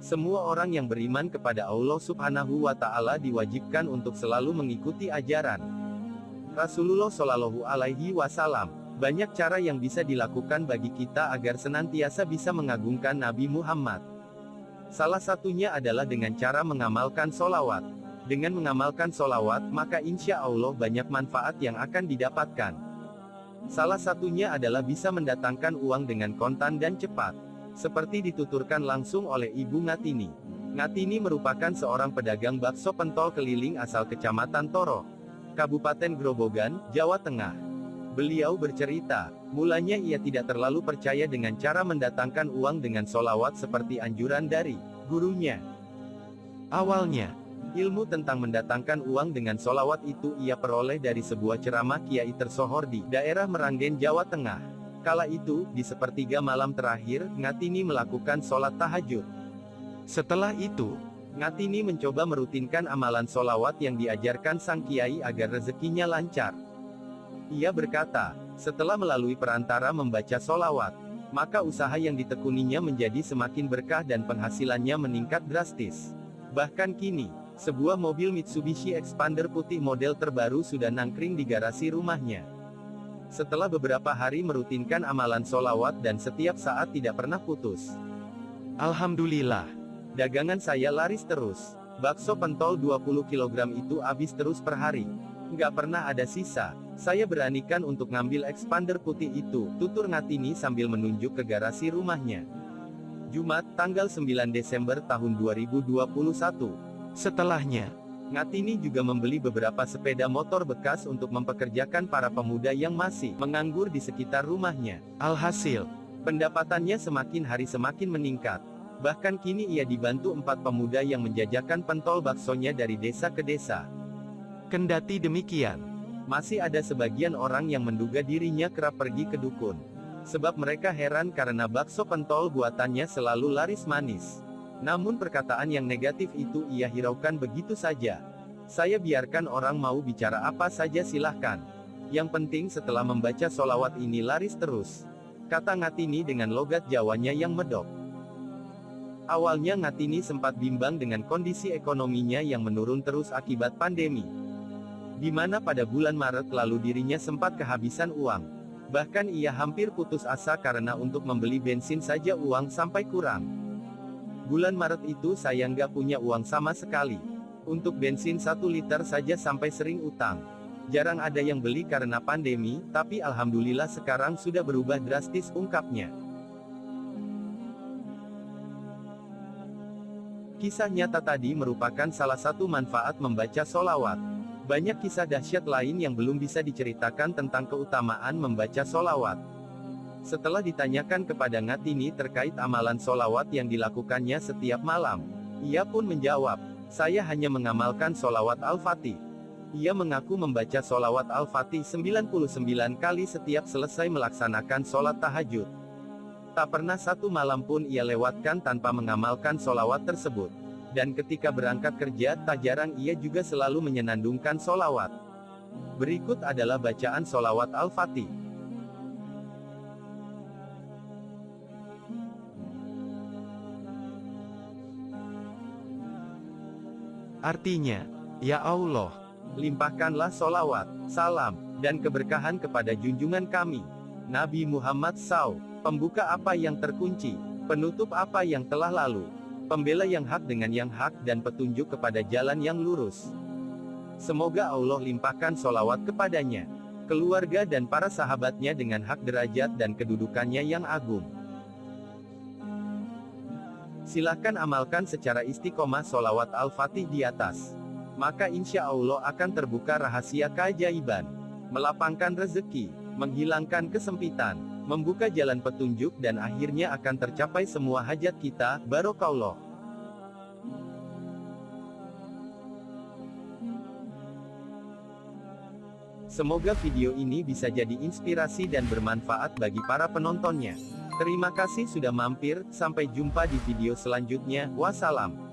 Semua orang yang beriman kepada Allah Subhanahu wa Ta'ala diwajibkan untuk selalu mengikuti ajaran Rasulullah Shallallahu Alaihi Wasallam. Banyak cara yang bisa dilakukan bagi kita agar senantiasa bisa mengagungkan Nabi Muhammad. Salah satunya adalah dengan cara mengamalkan solawat. Dengan mengamalkan solawat, maka insya Allah banyak manfaat yang akan didapatkan. Salah satunya adalah bisa mendatangkan uang dengan kontan dan cepat. Seperti dituturkan langsung oleh Ibu Ngatini. Ngatini merupakan seorang pedagang bakso pentol keliling asal Kecamatan Toro, Kabupaten Grobogan, Jawa Tengah. Beliau bercerita, mulanya ia tidak terlalu percaya dengan cara mendatangkan uang dengan solawat seperti anjuran dari gurunya. Awalnya, ilmu tentang mendatangkan uang dengan solawat itu ia peroleh dari sebuah ceramah kiai tersohor di daerah Meranggen, Jawa Tengah. Kala itu, di sepertiga malam terakhir, Ngatini melakukan sholat tahajud. Setelah itu, Ngatini mencoba merutinkan amalan solawat yang diajarkan sang kiai agar rezekinya lancar. Ia berkata, setelah melalui perantara membaca solawat, maka usaha yang ditekuninya menjadi semakin berkah dan penghasilannya meningkat drastis. Bahkan kini, sebuah mobil Mitsubishi Expander putih model terbaru sudah nangkring di garasi rumahnya. Setelah beberapa hari merutinkan amalan solawat dan setiap saat tidak pernah putus. Alhamdulillah. Dagangan saya laris terus. Bakso pentol 20 kg itu habis terus per hari. Nggak pernah ada sisa. Saya beranikan untuk ngambil expander putih itu, tutur Ngatini sambil menunjuk ke garasi rumahnya. Jumat, tanggal 9 Desember tahun 2021. Setelahnya, Ngatini juga membeli beberapa sepeda motor bekas untuk mempekerjakan para pemuda yang masih menganggur di sekitar rumahnya. Alhasil, pendapatannya semakin hari semakin meningkat. Bahkan kini ia dibantu empat pemuda yang menjajakan pentol baksonya dari desa ke desa. Kendati demikian, masih ada sebagian orang yang menduga dirinya kerap pergi ke dukun. Sebab mereka heran karena bakso pentol buatannya selalu laris manis. Namun perkataan yang negatif itu ia hiraukan begitu saja. Saya biarkan orang mau bicara apa saja silahkan. Yang penting setelah membaca solawat ini laris terus. Kata Ngatini dengan logat Jawanya yang medok. Awalnya Ngatini sempat bimbang dengan kondisi ekonominya yang menurun terus akibat pandemi. Di mana pada bulan Maret lalu dirinya sempat kehabisan uang. Bahkan ia hampir putus asa karena untuk membeli bensin saja uang sampai kurang. Bulan Maret itu saya nggak punya uang sama sekali. Untuk bensin 1 liter saja sampai sering utang. Jarang ada yang beli karena pandemi, tapi alhamdulillah sekarang sudah berubah drastis ungkapnya. Kisah nyata tadi merupakan salah satu manfaat membaca solawat. Banyak kisah dahsyat lain yang belum bisa diceritakan tentang keutamaan membaca solawat. Setelah ditanyakan kepada Ngatini terkait amalan solawat yang dilakukannya setiap malam, ia pun menjawab, saya hanya mengamalkan solawat Al-Fatih. Ia mengaku membaca solawat Al-Fatih 99 kali setiap selesai melaksanakan sholat tahajud. Tak pernah satu malam pun ia lewatkan tanpa mengamalkan solawat tersebut. Dan ketika berangkat kerja, tak jarang ia juga selalu menyenandungkan solawat. Berikut adalah bacaan solawat Al-Fatih. Artinya, Ya Allah, limpahkanlah solawat, salam, dan keberkahan kepada junjungan kami, Nabi Muhammad SAW, pembuka apa yang terkunci, penutup apa yang telah lalu, pembela yang hak dengan yang hak dan petunjuk kepada jalan yang lurus. Semoga Allah limpahkan solawat kepadanya, keluarga dan para sahabatnya dengan hak derajat dan kedudukannya yang agung. Silahkan amalkan secara istiqomah solawat Al-Fatih di atas. Maka insya Allah akan terbuka rahasia keajaiban. Melapangkan rezeki, menghilangkan kesempitan, membuka jalan petunjuk dan akhirnya akan tercapai semua hajat kita, barokallah. Semoga video ini bisa jadi inspirasi dan bermanfaat bagi para penontonnya. Terima kasih sudah mampir, sampai jumpa di video selanjutnya, wassalam.